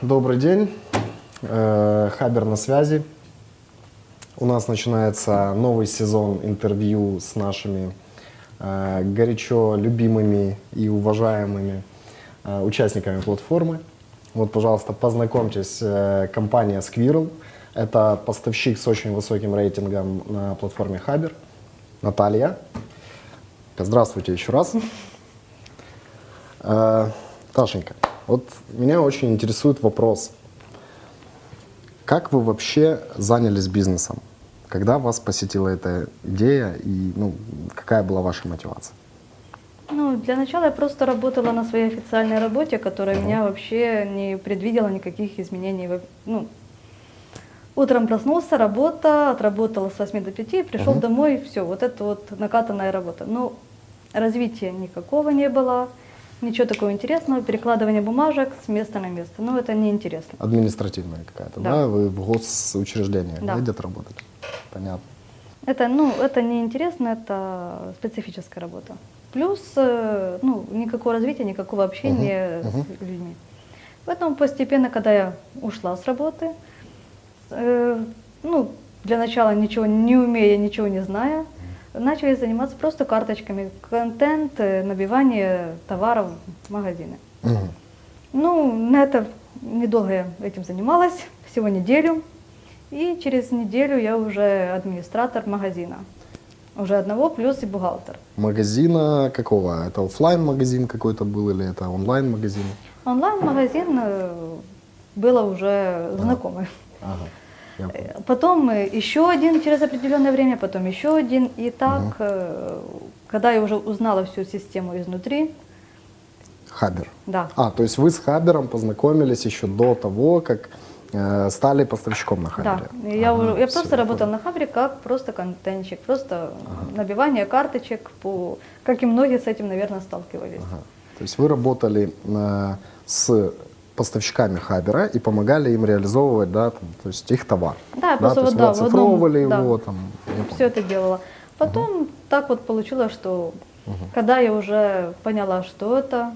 Добрый день. Э, Хабер на связи. У нас начинается новый сезон интервью с нашими э, горячо любимыми и уважаемыми э, участниками платформы. Вот, пожалуйста, познакомьтесь, компания Squirrel. Это поставщик с очень высоким рейтингом на платформе Хабер. Наталья. Здравствуйте еще раз. Ташенька, вот меня очень интересует вопрос. Как вы вообще занялись бизнесом? Когда вас посетила эта идея и ну, какая была ваша мотивация? Ну, для начала я просто работала на своей официальной работе, которая меня вообще не предвидела никаких изменений. Ну, утром проснулся, работа, отработала с 8 до 5, пришел Мгм. домой, все, вот это вот накатанная работа. Ну, развития никакого не было, ничего такого интересного, перекладывание бумажек с места на место. Ну, это неинтересно. Административная какая-то, да? Да. Вы в госучреждениях да. Где-то работали? Понятно. Это, ну, это неинтересно, это специфическая работа. Плюс, э, ну, никакого развития, никакого общения Мгм, с людьми. Поэтому постепенно, когда я ушла с работы, э, ну, для начала ничего не умея, ничего не зная, начали заниматься просто карточками, контент, э, набивание товаров в магазины. Мгм. Ну, на это недолго я этим занималась, всего неделю. И через неделю я уже администратор магазина. Уже одного, плюс и бухгалтер. Магазина какого? Это оффлайн магазин какой-то был или это онлайн магазин? Онлайн-магазин э, было уже знакомый. Ага. Э, Потом э, еще один через определенное время, потом еще один. И так, э, когда я уже узнала всю систему изнутри, Хабер. да, А, то есть вы с Хабером познакомились еще до того, как э, стали поставщиком на да. Хабере? И Я, Ага, уже- я просто работала на Хабре как просто контентчик, просто набивание карточек, по, как и многие с этим, наверное, сталкивались. Ага. То есть вы работали э, с поставщиками Хабера и помогали им реализовывать, да, там, то есть их товар. Да, я то просто вот, да, в одном- оцифровывали да. его, там, все это делала. Потом так вот получилось, что когда я уже поняла, что это,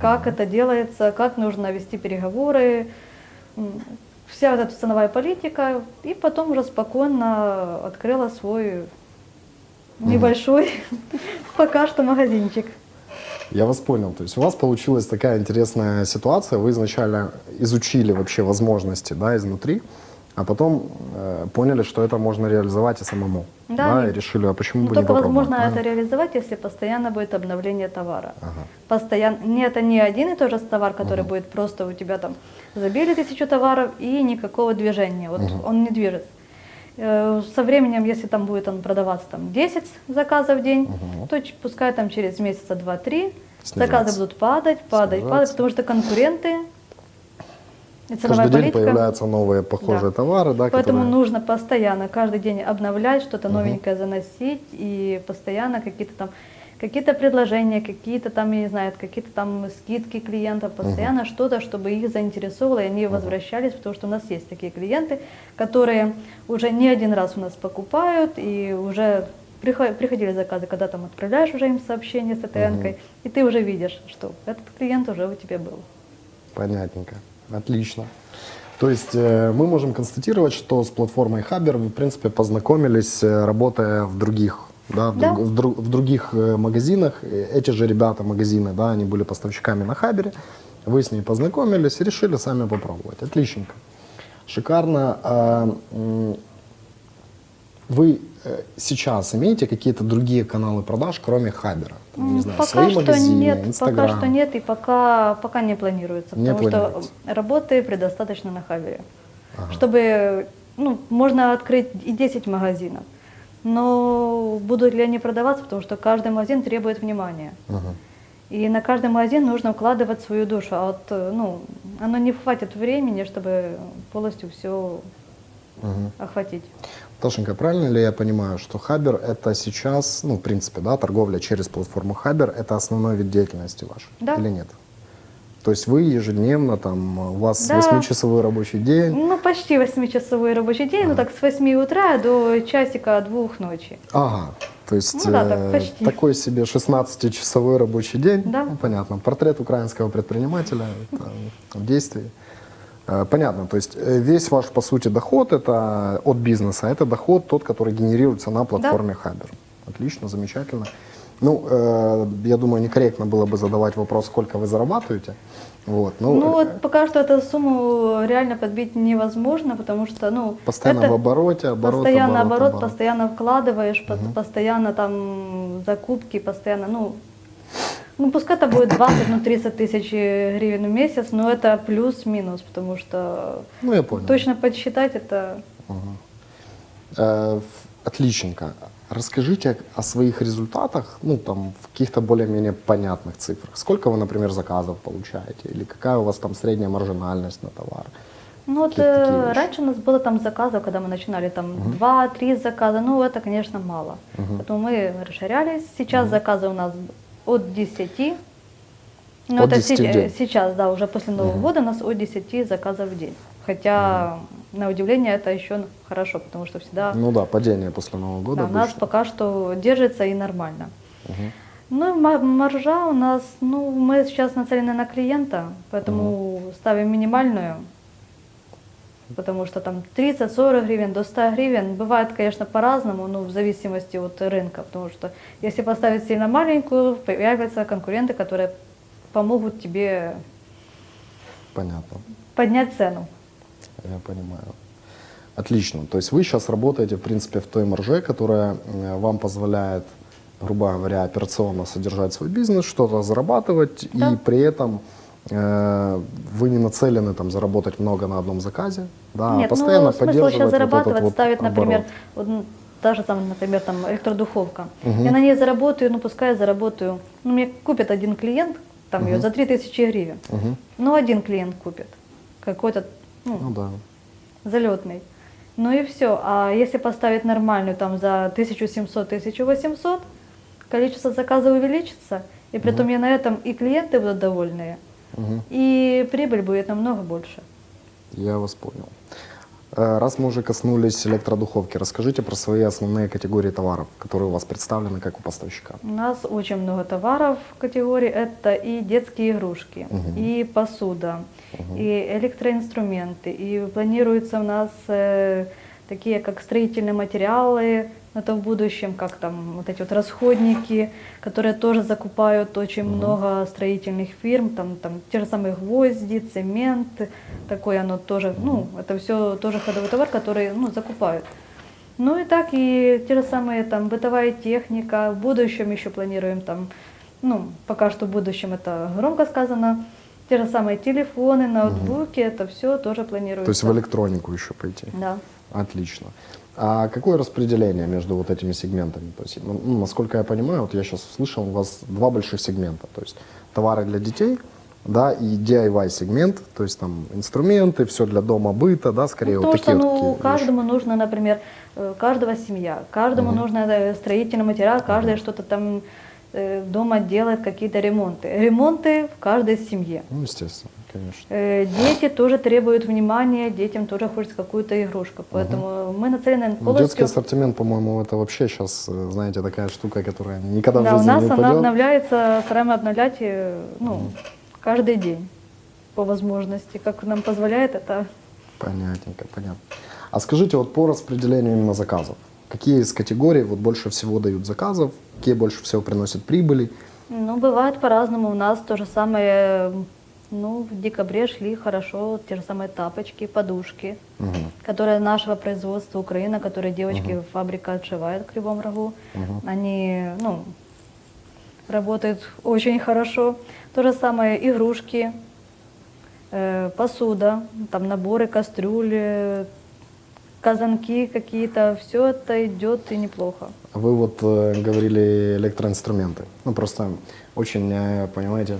как это делается, как нужно вести переговоры, вся вот эта ценовая политика, и потом уже спокойно открыла свой небольшой пока что магазинчик. Я вас понял. То есть у вас получилась такая интересная ситуация. Вы изначально изучили вообще возможности да, изнутри, а потом э, поняли, что это можно реализовать и самому. Да, и и- решили, а почему Но бы не только попробовать? возможно это правильно? реализовать, если постоянно будет обновление товара. Ага. Постоянно. Не, это не один и тот же товар, который будет просто у тебя там забили тысячу товаров и никакого движения. Вот он не движется. Э, Со временем, если там будет он продаваться там 10 заказов в день, то ч- пускай там через месяца 2-3 Снижаться. заказы будут падать, падать, Снижаться. падать, потому что конкуренты и ценовая Каждый день политика. появляются новые похожие Да. товары, да, Поэтому которые... нужно постоянно, каждый день обновлять, что-то новенькое заносить и постоянно какие-то там какие-то предложения, какие-то там, я не знаю, какие-то там скидки клиентов, постоянно что-то, чтобы их заинтересовало, и они возвращались, потому что у нас есть такие клиенты, которые уже не один раз у нас покупают, и уже прихо- приходили заказы, когда там отправляешь уже им сообщение с ТТН-кой, и ты уже видишь, что этот клиент уже у тебя был. Понятненько. Отлично. То есть э, мы можем констатировать, что с платформой Хабер вы, в принципе, познакомились, э, работая в других, да, в, Да. друг- в друг- в других э, магазинах. Эти же ребята, магазины, да, они были поставщиками на Хабере. Вы с ней познакомились и решили сами попробовать. Отличненько. Шикарно. А, Вы э, сейчас имеете какие-то другие каналы продаж, кроме Хабера? Там, не знаю, пока свои что магазины, нет, Инстаграм? пока что нет и пока, пока не планируется, Не потому планируется. что работы предостаточно на Хавере. Чтобы, ну, можно открыть и 10 магазинов, но будут ли они продаваться, потому что каждый магазин требует внимания. Мгм. И на каждый магазин нужно вкладывать свою душу, а вот, э, ну, оно не хватит времени, чтобы полностью все Мгм. охватить. Ташенька, правильно ли я понимаю, что Хабер это сейчас, ну, в принципе, да, торговля через платформу Хабер это основной вид деятельности вашей? Да. Или нет? То есть вы ежедневно, там, у вас Да. 8-часовой рабочий день. Ну, почти 8-часовой рабочий день, ну так с 8 утра до часика двух ночи. Ага. То есть Ну да, так э, почти. такой себе 16-часовой рабочий день. Да. Ну, понятно. Портрет украинского предпринимателя в действии. Э, Понятно, то есть э, весь ваш, по сути, доход это от бизнеса, это доход тот, который генерируется на платформе Хабер. Отлично, замечательно. Ну, э, я думаю, некорректно было бы задавать вопрос, сколько вы зарабатываете. Вот, ну, Ну, э, вот пока что эту сумму реально подбить невозможно, потому что, ну, постоянно это в обороте, оборот, постоянно оборот, оборот, оборот. постоянно вкладываешь, по- постоянно там закупки, постоянно, ну, ну, пускай это будет 20, ну, 30 тысяч гривен в месяц, но это плюс-минус, потому что Ну, я понял. точно подсчитать это Э, в- Отличненько. Расскажите о своих результатах, ну, там, в каких-то более-менее понятных цифрах. Сколько вы, например, заказов получаете? Или какая у вас там средняя маржинальность на товар? Ну вот э, раньше у нас было там заказов, когда мы начинали там два-три заказа, ну это, конечно, мало. Поэтому мы расширялись. Сейчас заказы у нас от 10. Ну, От это 10 в се- сейчас, да, уже после Нового года у нас от 10 заказов в день. Хотя, на удивление, это еще хорошо, потому что всегда Ну да, падение после Нового года. да, у нас пока что держится и нормально. Мгм. Ну, и ма- маржа у нас, ну, мы сейчас нацелены на клиента, поэтому ставим минимальную, потому что там 30-40 гривен до 100 гривен. Бывает, конечно, по-разному, ну, в зависимости от рынка, потому что если поставить сильно маленькую, появятся конкуренты, которые помогут тебе Понятно, поднять цену. Я понимаю. Отлично. То есть вы сейчас работаете, в принципе, в той марже, которая э, вам позволяет, грубо говоря, операционно содержать свой бизнес, что-то зарабатывать, Да. и при этом э, вы не нацелены там заработать много на одном заказе, да, а Нет, постоянно ну, поддерживать сейчас вот этот зарабатывать, вот ставить, например, оборот. вот, м, та же самая, например, там электродуховка. Мгм. Я на ней заработаю, ну пускай я заработаю. Ну, мне купит один клиент, там ее за 3000 гривен. Мгм. Ну, один клиент купит. Какой-то, ну, Ну да. залетный. Ну и все. А если поставить нормальную там за 1700-1800, количество заказов увеличится, и при этом я на этом и клиенты будут довольные, Мгм. и прибыль будет намного больше. Я вас понял. Э, Раз мы уже коснулись электродуховки, расскажите про свои основные категории товаров, которые у вас представлены как у поставщика. У нас очень много товаров в категории. Это и детские игрушки, и посуда, и электроинструменты. И планируется у нас э, такие, как строительные материалы, это в будущем, как там вот эти вот расходники, которые тоже закупают очень много строительных фирм, там, там те же самые гвозди, цемент, такое оно тоже, ну, это все тоже ходовой товар, который, ну, закупают. Ну и так, и те же самые там бытовая техника. В будущем еще планируем там, ну, пока что в будущем это громко сказано. Те же самые телефоны, ноутбуки, это все тоже планируется. То есть в электронику еще пойти. Да. Отлично. А какое распределение между вот этими сегментами? То есть, ну, ну, насколько я понимаю, вот я сейчас услышал, у вас два больших сегмента. То есть товары для детей, да, и DIY сегмент, то есть там инструменты, все для дома, быта, да, скорее Ну, вот то, такие что вот ну, такие вещи. каждому нужно, например, э, каждого семья, каждому нужно э, строительный материал, каждый что-то там дома делает, какие-то ремонты. Ремонты в каждой семье. Ну, естественно, конечно. Э, Дети тоже требуют внимания, детям тоже хочется какую-то игрушку. Поэтому мы нацелены Ну, Детский полностью... ассортимент, по-моему, это вообще сейчас, э, знаете, такая штука, которая никогда Да, в у жизни нас не она упадет. обновляется, стараемся обновлять э, ну, каждый день по возможности. Как нам позволяет это Понятненько, понятно. А скажите, вот по распределению именно заказов, какие из категорий вот больше всего дают заказов, какие больше всего приносят прибыли? Ну, бывает по-разному. У нас то же самое, ну, в декабре шли хорошо те же самые тапочки, подушки, Мгм. которые нашего производства Украина, которые девочки фабрика отшивает в Кривом Рогу. Они, ну, работают очень хорошо. То же самое игрушки, э, посуда, там наборы, кастрюли, казанки какие-то. Все это идет и неплохо. Вы вот э, говорили электроинструменты. Ну, просто очень, э, понимаете,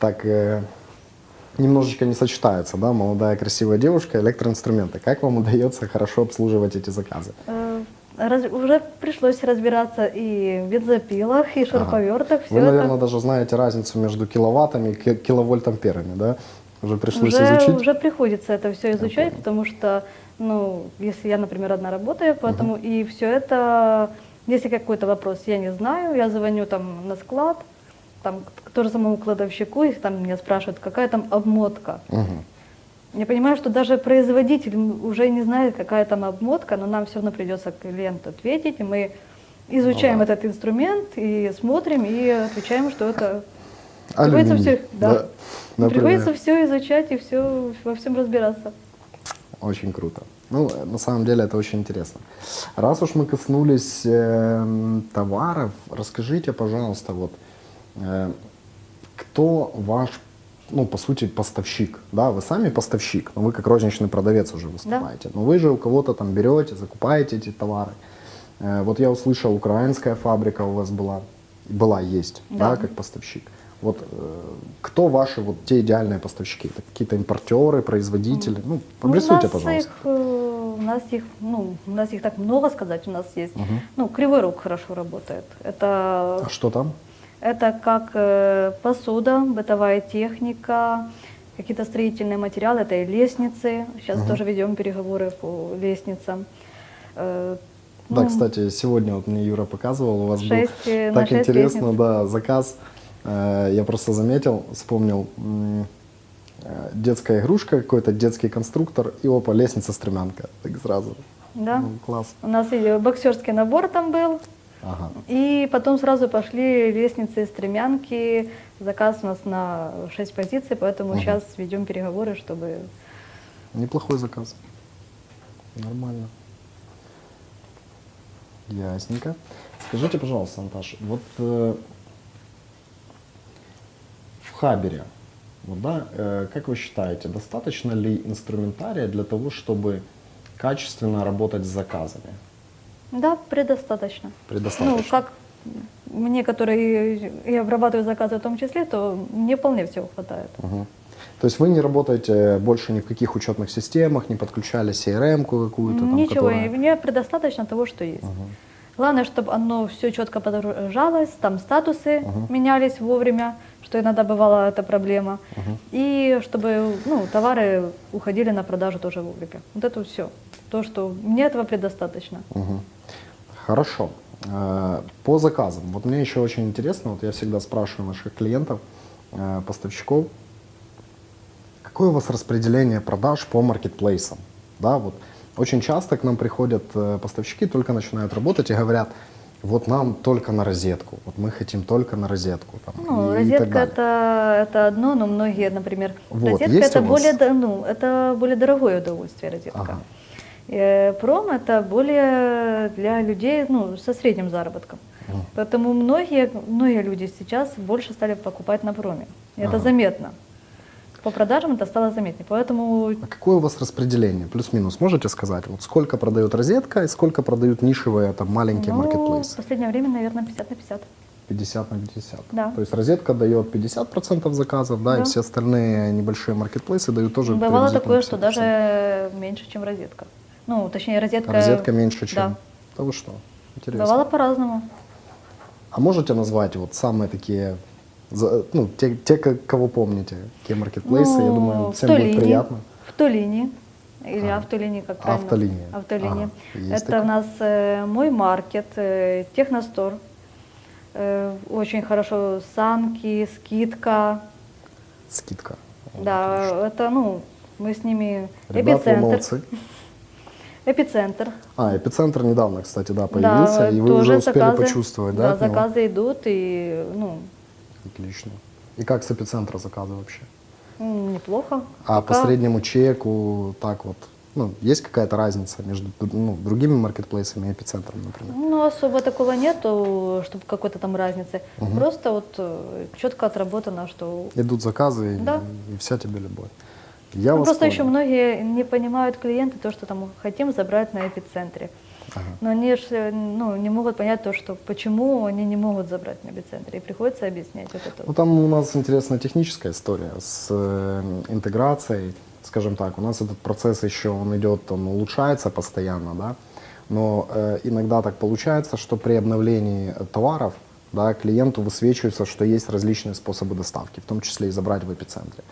так э, немножечко не сочетается, да, молодая красивая девушка, электроинструменты. Как вам удается хорошо обслуживать эти заказы? Э, раз- уже пришлось разбираться и в бензопилах, и шуруповертах, все Вы, это. наверное, даже знаете разницу между киловаттами и ки- киловольт-амперами, да? Уже пришлось уже, изучить? уже приходится это все изучать, потому что, ну, если я, например, одна работаю, поэтому и все это, если какой-то вопрос я не знаю, я звоню там на склад, там к тому самому кладовщику, их там меня спрашивают, какая там обмотка. Мгм. Я понимаю, что даже производитель уже не знает, какая там обмотка, но нам все равно придется клиенту ответить, и мы изучаем Ну да. этот инструмент и смотрим, и отвечаем, что это Приходится Алюминий, всё- да. например. приходится все изучать и все во всем разбираться. Очень круто. Ну, э, на самом деле это очень интересно. Раз уж мы коснулись эм, товаров, расскажите, пожалуйста, вот э, кто ваш, ну, по сути, поставщик? Да, вы сами поставщик, но вы как розничный продавец уже выступаете. Но вы же у кого-то там берете, закупаете эти товары. Э, вот я услышал, украинская фабрика у вас была, была, есть, да, Да. как поставщик. Вот э, кто ваши вот те идеальные поставщики? Это какие-то импортеры, производители? Ну, Ну, обрисуйте, пожалуйста. Их, э, у нас их, ну, у нас их так много сказать, у нас есть. Ну, Кривой Рог хорошо работает. Это, А что там? это как э, посуда, бытовая техника, какие-то строительные материалы, это и лестницы. Сейчас тоже ведем переговоры по лестницам. Э, Да, ну, кстати, сегодня вот мне Юра показывал, у вас был Шесть, э, так интересно, лестниц. да, заказ. Э, Я просто заметил, вспомнил детская игрушка, какой-то детский конструктор, и опа, лестница-стремянка. Так сразу. Да. Ну, класс. У нас и боксерский набор там был, Ага. И потом сразу пошли лестницы, стремянки. Заказ у нас на 6 позиций, поэтому сейчас ведем переговоры, чтобы... Неплохой заказ. Нормально. Ясненько. Скажите, пожалуйста, Наташа, вот э, в Хабере, вот, да, э, как вы считаете, достаточно ли инструментария для того, чтобы качественно работать с заказами? Да, предостаточно. Предостаточно. Ну, как мне, которые и обрабатываю заказы в том числе, то мне вполне всего хватает. Мгм. То есть вы не работаете больше ни в каких учетных системах, не подключали CRM-ку какую-то там, Ничего, которая- мне предостаточно того, что есть. Главное, чтобы оно все четко подорожалось, там статусы менялись вовремя, что иногда бывала эта проблема, и чтобы ну, товары уходили на продажу тоже вовремя. Вот это все. То, что мне этого предостаточно. Мгм. Хорошо. Э, По заказам. Вот мне еще очень интересно, вот я всегда спрашиваю наших клиентов, э, поставщиков, какое у вас распределение продаж по маркетплейсам? Да, вот очень часто к нам приходят э, поставщики, только начинают работать и говорят, вот нам только на розетку, вот мы хотим только на розетку. Там, Ну, и- и так розетка далее. это, это одно, но многие, например, Вот, розетка это более, ну, это более дорогое удовольствие розетка. Ага. Э, Пром это более для людей ну, со средним заработком. Поэтому многие, многие люди сейчас больше стали покупать на проме. И это Ага. заметно. По продажам это стало заметнее. Поэтому А какое у вас распределение? Плюс-минус можете сказать? Вот сколько продает розетка и сколько продают нишевые там маленькие ну, в маркетплейсы? последнее время, наверное, 50 на 50. 50 на 50. Да. То есть розетка дает 50% заказов, да, и Да. все остальные небольшие маркетплейсы дают тоже Бывало такое, что 50%. даже меньше, чем розетка. Ну, точнее, розетка... Розетка меньше, чем... Да. Да вы что? Интересно. Бывало по-разному. А можете назвать вот самые такие, за- ну, те, те, ко- кого помните, какие маркетплейсы, я Ну, думаю, в всем будет Тулине, приятно. В Тулине. Или Ага. автолиния, как правильно? Автолиния. Автолиния. Ага, Это такое. у нас э, мой маркет, э, техностор. Э, очень хорошо. Санки, скидка. Скидка. Да, это, ну, мы с ними... Ребята, эпицентр. молодцы. Эпицентр. А, эпицентр недавно, кстати, да, появился, да, и вы уже успели заказы, почувствовать, да? Да, заказы идут, и, ну, Отлично. И как с эпицентра заказы вообще? неплохо. А по Пока- среднему чеку, так вот, ну, есть какая-то разница между ну, другими маркетплейсами и эпицентром, например? Ну, особо такого нету, чтобы какой-то там разницы. Просто вот э, четко отработано, что Идут заказы, и- Да. и, вся тебе любовь. Я Ну, просто понял. еще многие не понимают клиенты то, что там хотим забрать на эпицентре. Ага. Но они ж, э, ну, не могут понять то, что почему они не могут забрать на эпицентре. И приходится объяснять вот это. Ну, там у нас интересная техническая история с э, интеграцией, скажем так. У нас этот процесс еще, он идет, он улучшается постоянно, да. Но э, иногда так получается, что при обновлении товаров да, клиенту высвечивается, что есть различные способы доставки, в том числе и забрать в эпицентре.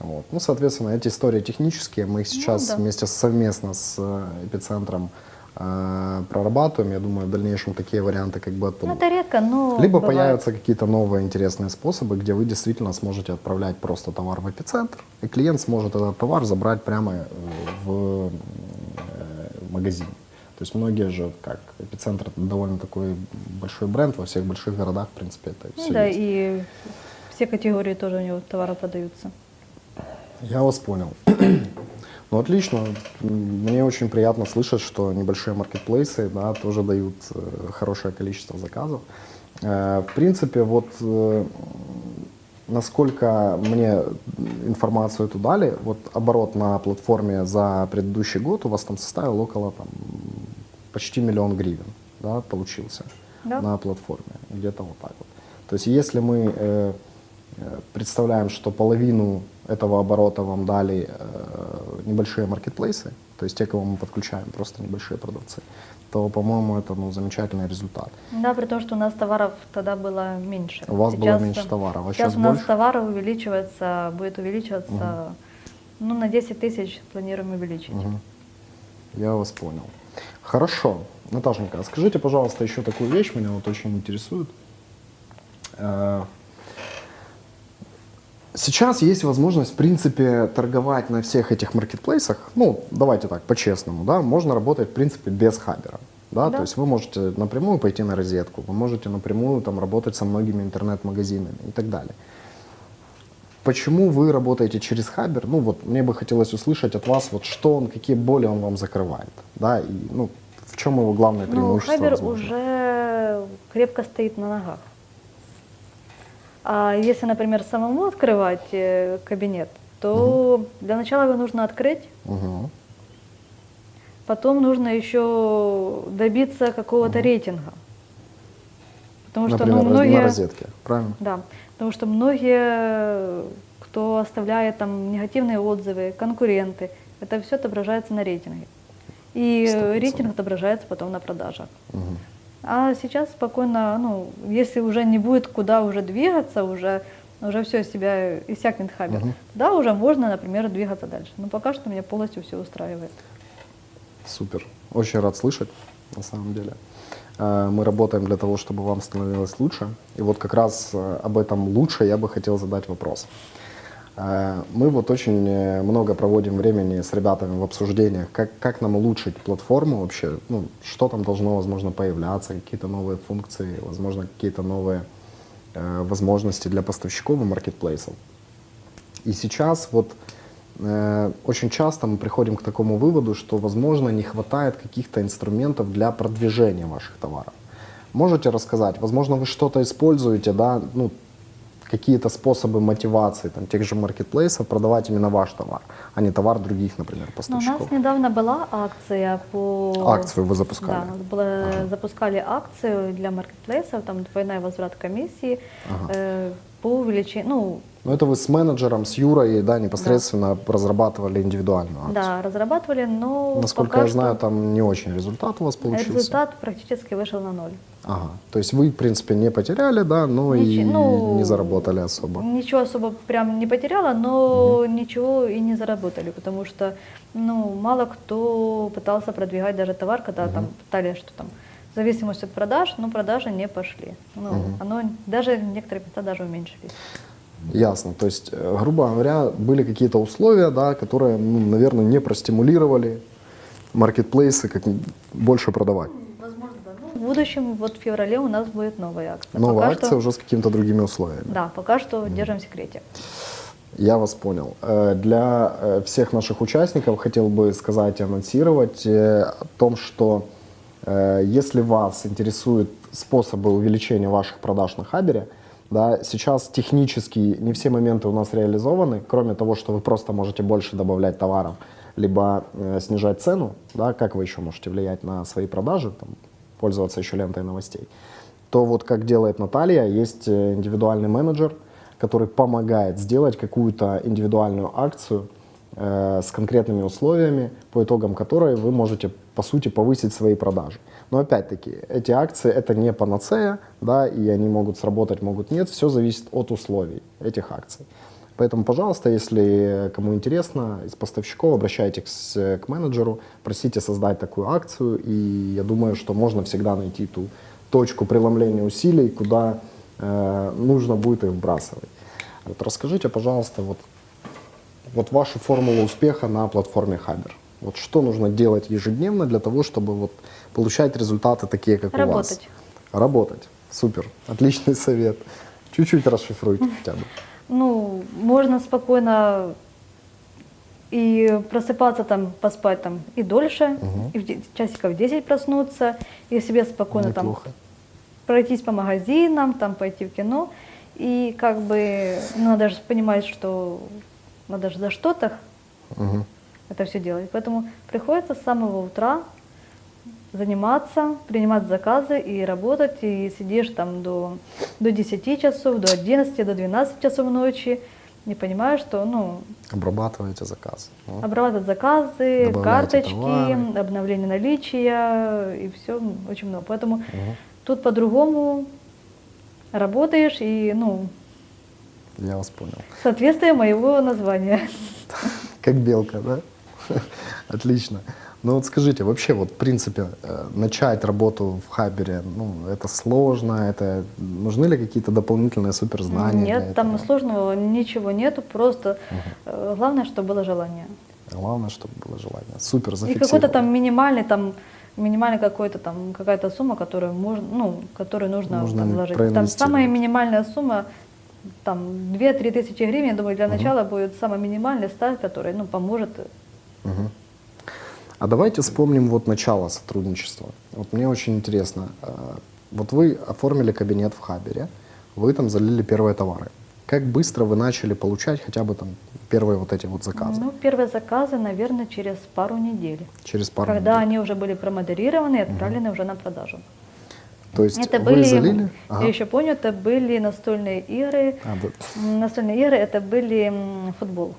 Вот. Ну, соответственно, эти истории технические, мы их сейчас да. вместе совместно с э, эпицентром прорабатываем. Я думаю, в дальнейшем такие варианты как бы Ну, это редко, но Либо бывает. появятся какие-то новые интересные способы, где вы действительно сможете отправлять просто товар в эпицентр, и клиент сможет этот товар забрать прямо э, в э, магазин. То есть многие же, как эпицентр, это довольно такой большой бренд во всех больших городах, в принципе, это Ну все да, есть. и все категории тоже у него товара продаются. Я вас понял. Ну, отлично. Мне очень приятно слышать, что небольшие маркетплейсы да, тоже дают э, хорошее количество заказов. Э, в принципе, вот э, насколько мне информацию эту дали, вот оборот на платформе за предыдущий год у вас там составил около там, почти миллион гривен, да, получился Да. на платформе, где-то вот так вот. То есть если мы э, представляем, что половину этого оборота вам дали э, небольшие маркетплейсы, то есть те, кого мы подключаем, просто небольшие продавцы, то, по-моему, это ну, замечательный результат. Да, при том, что у нас товаров тогда было меньше. У вас было меньше товаров, а сейчас сейчас у нас больше? товаров увеличивается, будет увеличиваться, ну, на 10 тысяч планируем увеличить. Мгм. Я вас понял. Хорошо. Наташенька, скажите, пожалуйста, еще такую вещь, меня вот очень интересует. Сейчас есть возможность, в принципе, торговать на всех этих маркетплейсах. Ну, давайте так, по-честному, да, можно работать, в принципе, без хабера. Да? Да. То есть вы можете напрямую пойти на розетку, вы можете напрямую там работать со многими интернет-магазинами и так далее. Почему вы работаете через Хабер? Ну вот мне бы хотелось услышать от вас, вот что он, какие боли он вам закрывает, да, и ну в чем его главное Ну, преимущество? Хабер возможно? уже крепко стоит на ногах. А если, например, самому открывать э, кабинет, то для начала его нужно открыть, Мгм. потом нужно еще добиться какого-то рейтинга. Потому что Например, ну, раз- многие... на розетке, правильно? Да, потому что многие, кто оставляет там негативные отзывы, конкуренты, это все отображается на рейтинге. И Сто процентов. рейтинг отображается потом на продажах. Мгм. А сейчас спокойно, ну, если уже не будет куда уже двигаться, уже, уже все себя иссякнет хабер, Мгм. да, уже можно, например, двигаться дальше. Но пока что меня полностью все устраивает. Супер. Очень рад слышать, на самом деле. Э, Мы работаем для того, чтобы вам становилось лучше. И вот как раз э, об этом лучше я бы хотел задать вопрос. Э, Мы вот очень э, много проводим времени с ребятами в обсуждениях, как, как нам улучшить платформу вообще, ну, что там должно, возможно, появляться, какие-то новые функции, возможно, какие-то новые э, возможности для поставщиков и маркетплейсов. И сейчас вот э, очень часто мы приходим к такому выводу, что, возможно, не хватает каких-то инструментов для продвижения ваших товаров. Можете рассказать, возможно, вы что-то используете, да, ну, какие-то способы мотивации там, тех же маркетплейсов продавать именно ваш товар, а не товар других, например, Но у поставщиков. нас недавно была акция по... Акцию вы запускали? Да, была- запускали акцию для маркетплейсов, там двойной возврат комиссии Ага. э, по увеличению, ну, Ну, это вы с менеджером, с Юрой, да, непосредственно разрабатывали индивидуальную акцию. да, разрабатывали, но Насколько я знаю, там не очень результат у вас получился. результат практически вышел на ноль. Ага. То есть вы, в принципе, не потеряли, да, но и Ничи- ну, не заработали особо. Ничего особо прям не потеряла, но ничего и не заработали, потому что ну, мало кто пытался продвигать даже товар, когда там пытались, что там в зависимости от продаж, но продажи не пошли. Ну, оно даже некоторые места даже уменьшились. Ясно. То есть, э, грубо говоря, были какие-то условия, да, которые, ну, наверное, не простимулировали маркетплейсы как больше продавать. Возможно, да. Ну, в будущем, вот в феврале у нас будет новая акция. Новая Пока акция что- уже с какими-то другими условиями. Да, пока что держим в секрете. Я вас понял. Э, Для э, всех наших участников хотел бы сказать и анонсировать э, о том, что если вас интересуют способы увеличения ваших продаж на Хабере, да, сейчас технически не все моменты у нас реализованы, кроме того, что вы просто можете больше добавлять товаров, либо э, снижать цену, да, как вы еще можете влиять на свои продажи, там, пользоваться еще лентой новостей, то вот как делает Наталья, есть э, индивидуальный менеджер, который помогает сделать какую-то индивидуальную акцию, э, с конкретными условиями, по итогам которой вы можете, по сути, повысить свои продажи. Но опять-таки, эти акции это не панацея, да, и они могут сработать, могут нет, все зависит от условий этих акций. Поэтому, пожалуйста, если кому интересно, из поставщиков обращайтесь к менеджеру, просите создать такую акцию, и я думаю, что можно всегда найти ту точку преломления усилий, куда э, нужно будет их вбрасывать. Вот расскажите, пожалуйста, вот, вот вашу формулу успеха на платформе Хабер. Вот что нужно делать ежедневно для того, чтобы вот получать результаты такие, как у вас? Работать. Работать. Супер. Отличный совет. Чуть-чуть расшифруйте хотя бы. Ну, можно спокойно и просыпаться там, поспать там и дольше, и в часиков 10 проснуться, и себе спокойно там Неплохо. пройтись по магазинам, там пойти в кино. И как бы ну, надо же понимать, что надо же за что-то Мгм. это все делать. Поэтому приходится с самого утра заниматься, принимать заказы и работать, и сидишь там до, до 10 часов, до 11, до 12 часов ночи, не понимаешь, что, ну, Обрабатываете заказ. Ну, обрабатывать заказы, карточки, товары. обновление наличия и все очень много. Поэтому Мгм. тут по-другому работаешь и, ну, Я вас понял. соответствие моего названия. Как белка, да? Отлично. Ну вот скажите, вообще вот в принципе э, начать работу в Хабере, ну это сложно, это нужны ли какие-то дополнительные суперзнания? Нет, там этого? сложного ничего нету, просто э, главное, чтобы было желание. Главное, чтобы было желание. Супер, И какой-то там минимальный, там минимальный какой-то там какая-то сумма, которую можно, ну, которую нужно, Нужно там вложить. Там самая минимальная сумма, там 2-3 тысячи гривен, я думаю, для начала будет самый минимальный старт, который, ну, поможет. Мгм. А давайте вспомним вот начало сотрудничества. Вот мне очень интересно. э, Вот вы оформили кабинет в Хабере, вы там залили первые товары. Как быстро вы начали получать хотя бы там первые вот эти вот заказы? Ну, первые заказы, наверное, через пару недель. Через пару когда недель. они уже были промодерированы и отправлены уже на продажу. То есть Это вы были, залили? я Ага. еще помню, это были настольные игры. А, да. Настольные игры это были футбол.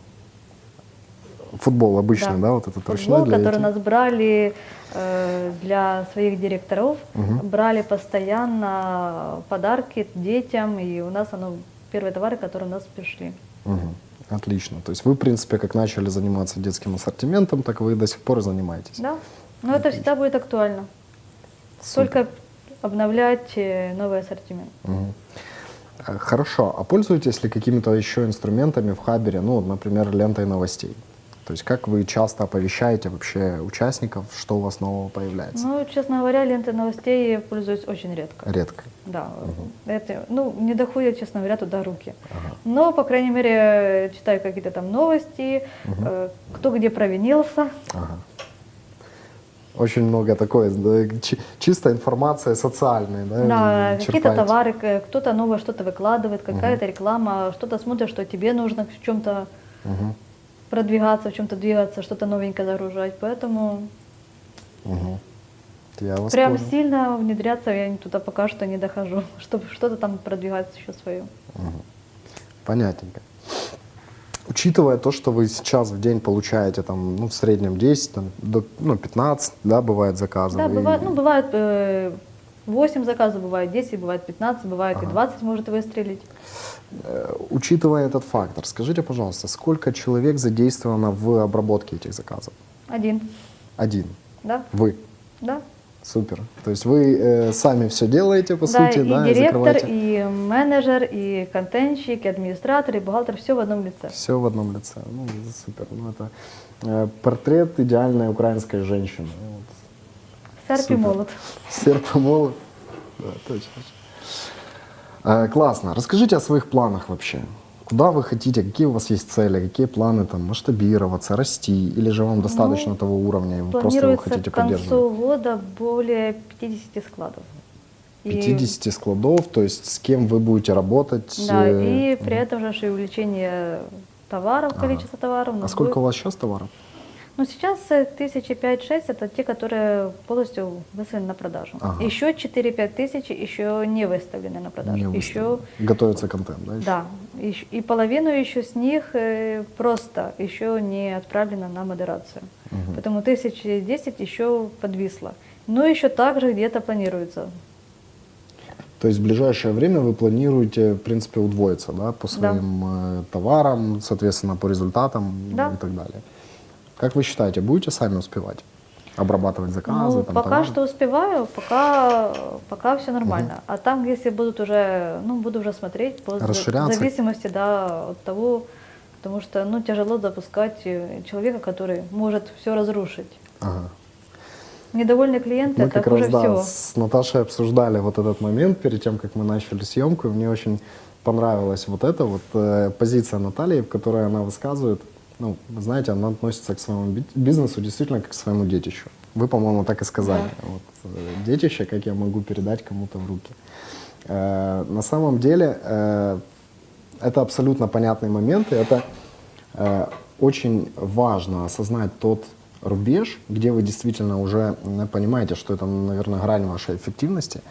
Футбол обычный, да, Да. вот этот Футбол, для который этих? нас брали э, для своих директоров, брали постоянно подарки детям, и у нас оно первые товары, которые у нас пришли. Мгм. Отлично. То есть вы, в принципе, как начали заниматься детским ассортиментом, так вы и до сих пор занимаетесь. Да, но это всегда будет актуально. Только обновлять э, новый ассортимент. Э, Хорошо. А пользуетесь ли какими-то еще инструментами в Хабере, ну, например, лентой новостей? То есть как вы часто оповещаете вообще участников, что у вас нового появляется? Ну, честно говоря, лентой новостей я пользуюсь очень редко. Редко. Да, это, ну, не доходят, честно говоря, туда руки. Но, по крайней мере, читаю какие-то там новости, э, кто где провинился. Ага. Очень много такой, да, чи- чисто информация социальная, да? Да, какие-то товары, кто-то новое что-то выкладывает, какая-то реклама, что-то смотришь, что тебе нужно в чем-то Мгм. Продвигаться, в чем-то двигаться, что-то новенькое загружать. Поэтому Мгм. Я вас прям понял. сильно внедряться я туда пока что не дохожу, чтобы что-то там продвигать еще свое. Понятненько. Учитывая то, что вы сейчас в день получаете там, ну, в среднем 10, там, до, ну, 15, да, бывает заказов. Да, и- бывает, ну, бывает э, 8 заказов, бывает 10, бывает 15, бывает и 20 может выстрелить. Э, Учитывая этот фактор, скажите, пожалуйста, сколько человек задействовано в обработке этих заказов? Один, Один. да, Вы. да. Супер. То есть вы э, сами все делаете, по да, сути, и да, и директор, и менеджер, и контентщик, и администратор, и бухгалтер, все в одном лице. все в одном лице. Ну, супер. Ну, это э, портрет идеальной украинской женщины. Вот. Серп и молот. Серп и молот. Да, точно. Э, классно. Расскажите о своих планах вообще. Куда вы хотите, какие у вас есть цели, какие планы там масштабироваться, расти, или же вам достаточно того уровня, и вы просто его хотите к концу поддерживать? года более 50 складов. И- 50 складов, то есть с кем вы будете работать? Да, э, и при этом же и увеличение товаров, количество товаров. у А сколько у будет- вас сейчас товаров? Ну, сейчас э, тысячи пять-шесть это те, которые полностью выставлены на продажу. Ага. Еще 4-5 тысяч еще не выставлены на продажу. Не еще. Готовится контент, да? еще? да, и половину еще с них э, просто еще не отправлено на модерацию. Поэтому тысячи десять еще подвисло. Но еще также где-то планируется. То есть в ближайшее время вы планируете, в принципе, удвоиться, да, по своим э, товарам, соответственно, по результатам Да. и так далее. Как вы считаете, будете сами успевать обрабатывать заказы? Ну, там, пока товары? что успеваю, пока, пока все нормально. А там, если будут уже, ну, буду уже смотреть по зависимости, да, от того, потому что, ну, тяжело запускать э, человека, который может все разрушить. Ага. Недовольные клиенты Мы это как раз, да, всего. с Наташей обсуждали вот этот момент перед тем, как мы начали съемку. и Мне очень понравилась вот эта вот э, позиция Натальи, в которой она высказывает, ну, знаете, она относится к своему би- бизнесу действительно как к своему детищу. Вы, по-моему, так и сказали. Вот, э, детище, как я могу передать кому-то в руки. Э, на самом деле, э, это абсолютно понятный момент, и это э, очень важно осознать тот рубеж, где вы действительно уже м, понимаете, что это, наверное, грань вашей эффективности,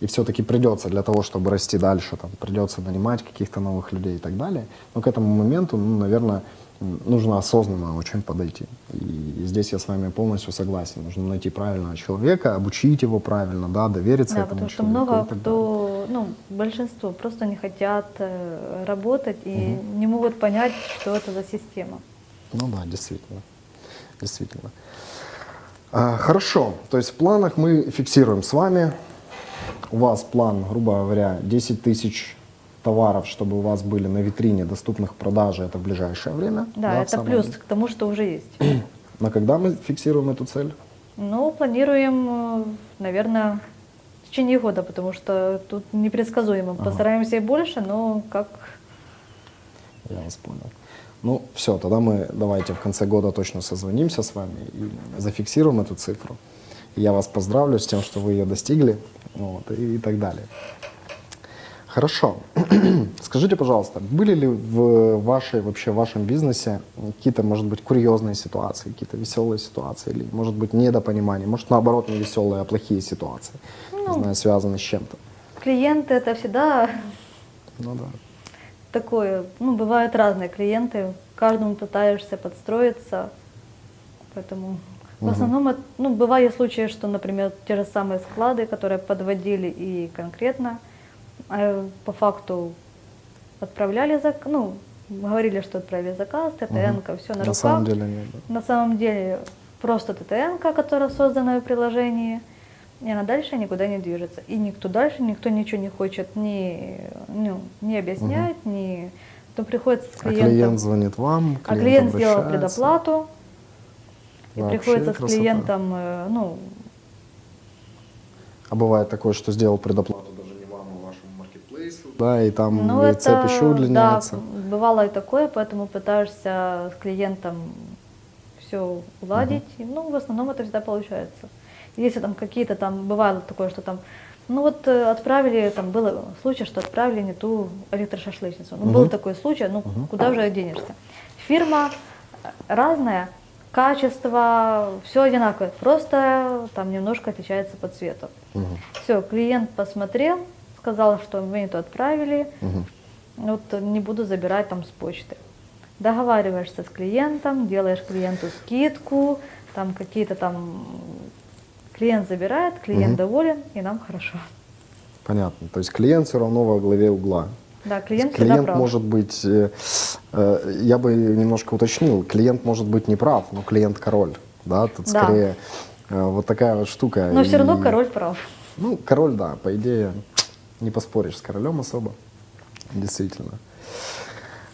и все-таки придется для того, чтобы расти дальше, там, придется нанимать каких-то новых людей и так далее. Но к этому моменту, ну, наверное, нужно осознанно очень подойти. И здесь я с вами полностью согласен. Нужно найти правильного человека, обучить его правильно, да, довериться Да, этому потому что человеку и много так далее. кто, ну, большинство просто не хотят э, работать и не могут понять, что это за система. Ну да, действительно. Действительно. А, хорошо. То есть в планах мы фиксируем с вами. У вас план, грубо говоря, 10 тысяч товаров, чтобы у вас были на витрине доступных к продаже, это в ближайшее время. Да, в это плюс деле. к тому, что уже есть. На когда мы фиксируем эту цель? Ну, планируем, наверное, в течение года, потому что тут непредсказуемо. Постараемся и больше, но как Я вас понял. Ну, все, тогда мы давайте в конце года точно созвонимся с вами и зафиксируем эту цифру. Я вас поздравлю с тем, что вы ее достигли, вот, и, и так далее. Хорошо. Скажите, пожалуйста, были ли в вашей, вообще в вашем бизнесе какие-то, может быть, курьезные ситуации, какие-то веселые ситуации, или, может быть, недопонимание, может, наоборот, не веселые, а плохие ситуации, не Ну. знаю, связанные с чем-то? клиенты это всегда Ну да. такое, ну, бывают разные клиенты, каждому пытаешься подстроиться, поэтому в основном, это- ну, бывали случаи, что, например, те же самые склады, которые подводили и конкретно э, по факту отправляли заказ, ну, говорили, что отправили заказ, ТТН, все на, На руках. самом деле нет. да. На самом деле просто ТТН, которая создана в приложении, и она дальше никуда не движется. И никто дальше, никто ничего не хочет ни, ну, не объяснять, ни... То приходится с А клиентом. клиент звонит вам, а клиент сделал обращается. предоплату, и Вообще приходится с красота. клиентом, э, ну, А бывает такое, что сделал предоплату даже не вам, а вашему маркетплейсу. Да, и там ну и это, цепь еще удлиняется. да, бывало и такое, поэтому пытаешься с клиентом все уладить. И, ну, в основном это всегда получается. Если там какие-то там, бывало такое, что там, ну вот э, отправили, там был случай, что отправили не ту электрошашлычницу. Ну, был такой случай, ну куда уже денешься. Фирма э, разная, качество, все одинаковое, просто там немножко отличается по цвету. Мгм. Все, клиент посмотрел, сказал, что мы не то отправили, Мгм. вот не буду забирать там с почты. Договариваешься с клиентом, делаешь клиенту скидку, там какие-то там клиент забирает, клиент доволен, и нам хорошо. Понятно. То есть клиент все равно во главе угла. Да, клиент клиент прав. может быть, э, э, я бы немножко уточнил, клиент может быть не прав, но клиент король. Да, тут Да. скорее э, вот такая вот штука. Но все равно И, король прав. Ну, король, да, по идее, не поспоришь с королем особо. Действительно.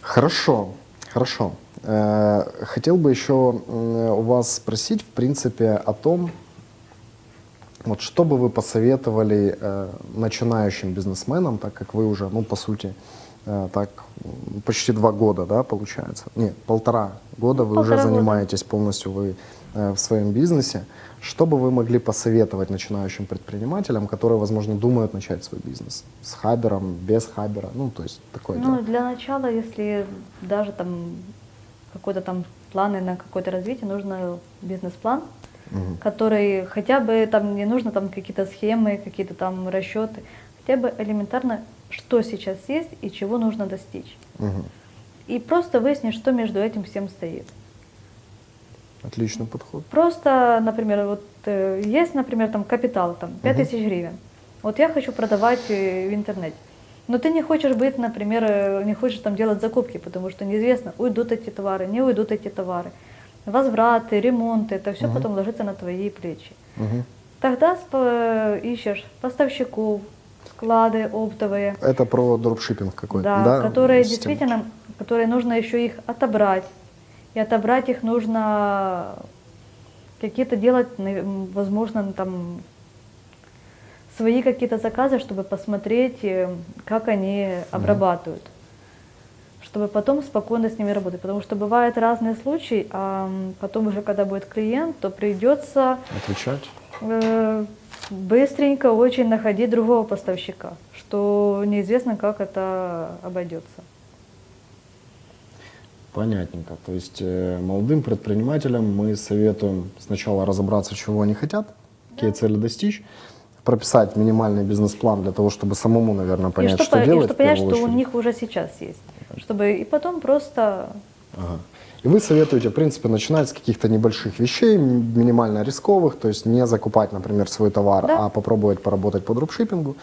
Хорошо, хорошо. Э, Хотел бы еще у вас спросить, в принципе, о том, вот что бы вы посоветовали э, начинающим бизнесменам, так как вы уже, ну, по сути, э, так почти два года, да, получается? Нет, полтора года Ну, вы уже полтора года. занимаетесь полностью вы в своем бизнесе. Что бы вы могли посоветовать начинающим предпринимателям, которые, возможно, думают начать свой бизнес? С хабером, без хабера? Ну, то есть такое Ну, дело. для начала, если даже там какой-то там планы на какое-то развитие, нужно бизнес-план, который хотя бы там не нужно там какие-то схемы, какие-то там расчеты, хотя бы элементарно, что сейчас есть и чего нужно достичь. Мгм. И просто выяснить, что между этим всем стоит. Отличный подход. Просто, например, вот э, есть, например, там капитал, там 5000 гривен. Вот я хочу продавать э, в интернете. Но ты не хочешь быть, например, э, не хочешь там делать закупки, потому что неизвестно, уйдут эти товары, не уйдут эти товары. Возвраты, ремонты, это все потом ложится на твои плечи. Мгм. Тогда ищешь поставщиков, склады оптовые, Это про дропшиппинг какой-то, да, да? которые система? действительно, которые нужно еще их отобрать. И отобрать их нужно какие-то делать, возможно, там свои какие-то заказы, чтобы посмотреть, э, как они обрабатывают, чтобы потом спокойно с ними работать. Потому что бывают разные случаи, а потом уже, когда будет клиент, то придется Отвечать? э, быстренько очень находить другого поставщика, что неизвестно, как это обойдется. Понятненько. То есть э, молодым предпринимателям мы советуем сначала разобраться, чего они хотят, какие цели достичь, прописать минимальный бизнес-план для того, чтобы самому, наверное, понять, и что, что по- и делать. что в понять, что у них уже сейчас есть. Чтобы и потом просто Ага. И вы советуете, в принципе, начинать с каких-то небольших вещей, минимально рисковых, то есть не закупать, например, свой товар, Да. а попробовать поработать по дропшиппингу.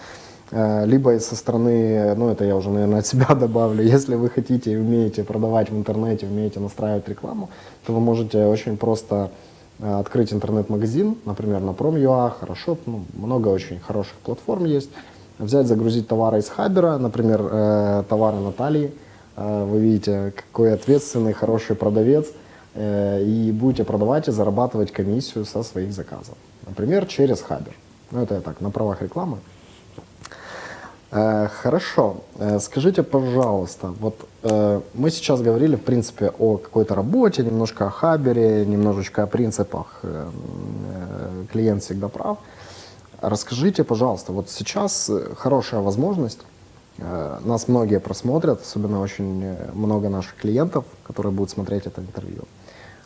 Э, Либо со стороны, ну это я уже, наверное, от себя добавлю, если вы хотите и умеете продавать в интернете, умеете настраивать рекламу, то вы можете очень просто э, открыть интернет-магазин, например, на Prom.ua, хорошо, ну, много очень хороших платформ есть, взять, загрузить товары из Хабера, например, э, товары Натальи, вы видите, какой ответственный, хороший продавец, и будете продавать и зарабатывать комиссию со своих заказов. Например, через Хабер. Ну, это я так, на правах рекламы. Э, Хорошо. Э, Скажите, пожалуйста, вот э, мы сейчас говорили, в принципе, о какой-то работе, немножко о Хабере, немножечко о принципах «клиент всегда прав». Расскажите, пожалуйста, вот сейчас хорошая возможность, нас многие просмотрят, особенно очень много наших клиентов, которые будут смотреть это интервью.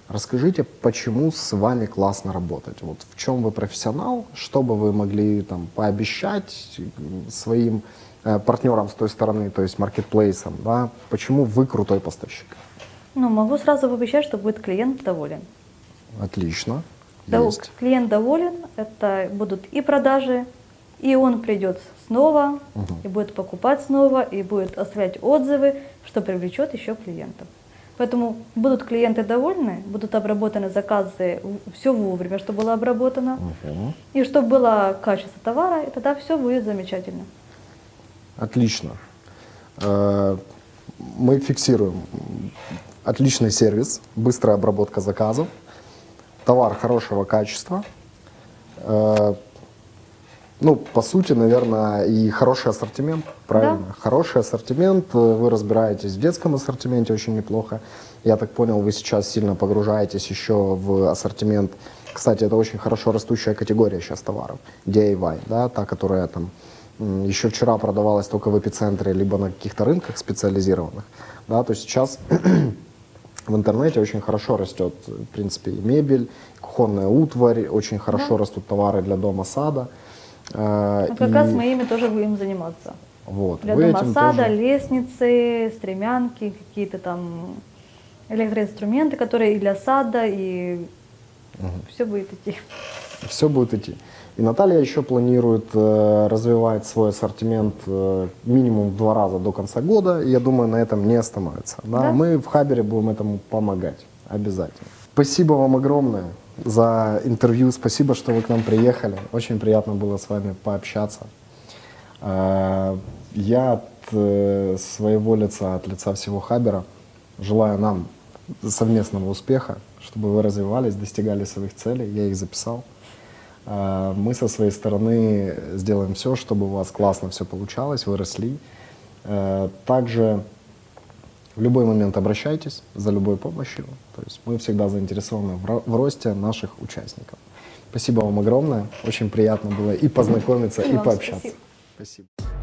Расскажите, почему с вами классно работать? Вот в чем вы профессионал, что бы вы могли там пообещать своим э, партнерам с той стороны, то есть маркетплейсам, да? Почему вы крутой поставщик? ну, могу сразу пообещать, что будет клиент доволен. Отлично. Да, Есть. клиент доволен, это будут и продажи, и он придет снова, и будет покупать снова, и будет оставлять отзывы, что привлечет еще клиентов. Поэтому будут клиенты довольны, будут обработаны заказы, все вовремя, что было обработано, Мгм. и чтобы было качество товара, и тогда все будет замечательно. Отлично. Э, Мы фиксируем отличный сервис, быстрая обработка заказов, товар хорошего качества. Ну, по сути, наверное, и хороший ассортимент, правильно? Хороший ассортимент, э, вы разбираетесь в детском ассортименте очень неплохо. Я так понял, вы сейчас сильно погружаетесь еще в ассортимент. Кстати, это очень хорошо растущая категория сейчас товаров. DIY, да, та, которая там еще вчера продавалась только в эпицентре, либо на каких-то рынках специализированных. Да, то есть сейчас в интернете очень хорошо растет, в принципе, и мебель, кухонная утварь, очень хорошо растут товары для дома, Э, Вот как и раз мы ими тоже будем заниматься. вот, Для вы дома этим сада, тоже- лестницы, стремянки, какие-то там электроинструменты, которые и для сада, и все будет идти. все будет идти. И Наталья еще планирует э, развивать свой ассортимент э, минимум в два раза до конца года. И я думаю, на этом не остановится. Да? Да. Мы в Хабере будем этому помогать. Обязательно. Спасибо вам огромное за интервью. Спасибо, что вы к нам приехали. Очень приятно было с вами пообщаться. Э, Я от э, своего лица, от лица всего Хабера желаю нам совместного успеха, чтобы вы развивались, достигали своих целей. Я их записал. Э, Мы со своей стороны сделаем все, чтобы у вас классно все получалось, вы росли. Э, Также в любой момент обращайтесь за любой помощью. То есть мы всегда заинтересованы в ро- в росте наших участников. Спасибо вам огромное. Очень приятно было и познакомиться, И и пообщаться. спасибо. спасибо.